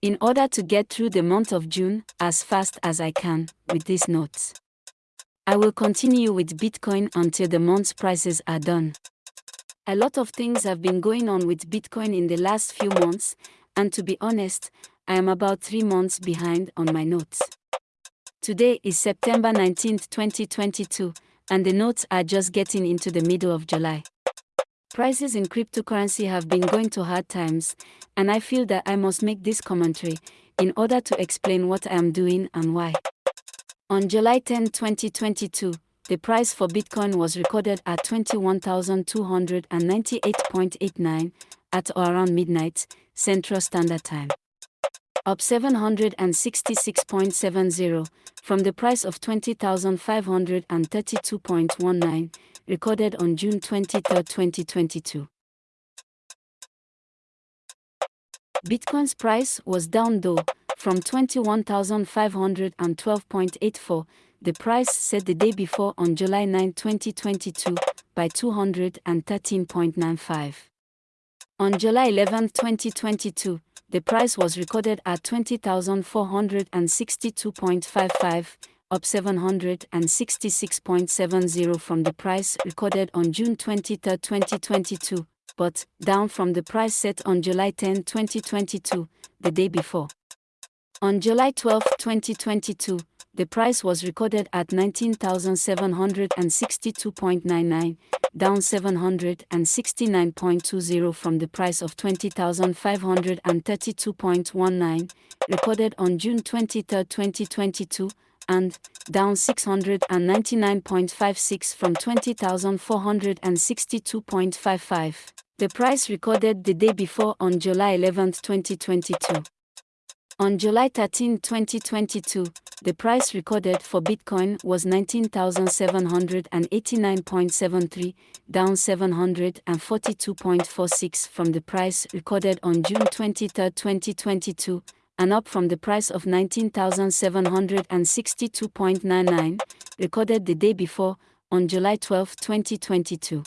in order to get through the month of June as fast as I can with these notes. I will continue with Bitcoin until the month's prices are done. A lot of things have been going on with Bitcoin in the last few months, and to be honest, I am about three months behind on my notes. Today is September 19, 2022, and the notes are just getting into the middle of July. Prices in cryptocurrency have been going to hard times, and I feel that I must make this commentary in order to explain what I am doing and why. On July 10, 2022, the price for Bitcoin was recorded at 21,298.89 at or around midnight, Central Standard Time. Up 766.70 from the price of 20,532.19 recorded on June 23, 2022. Bitcoin's price was down though, from 21,512.84, the price set the day before on July 9, 2022, by 213.95. On July 11, 2022, the price was recorded at 20,462.55, up 766.70 from the price recorded on June 23, 2022, but down from the price set on July 10, 2022, the day before. On July 12, 2022, the price was recorded at 19,762.99, down 769.20 from the price of 20,532.19, recorded on June 23, 2022, and down 699.56 from 20,462.55. The price recorded the day before on July 11, 2022. On July 13, 2022, the price recorded for Bitcoin was 19,789.73, down 742.46 from the price recorded on June 23, 2022, and up from the price of 19,762.99, recorded the day before, on July 12, 2022.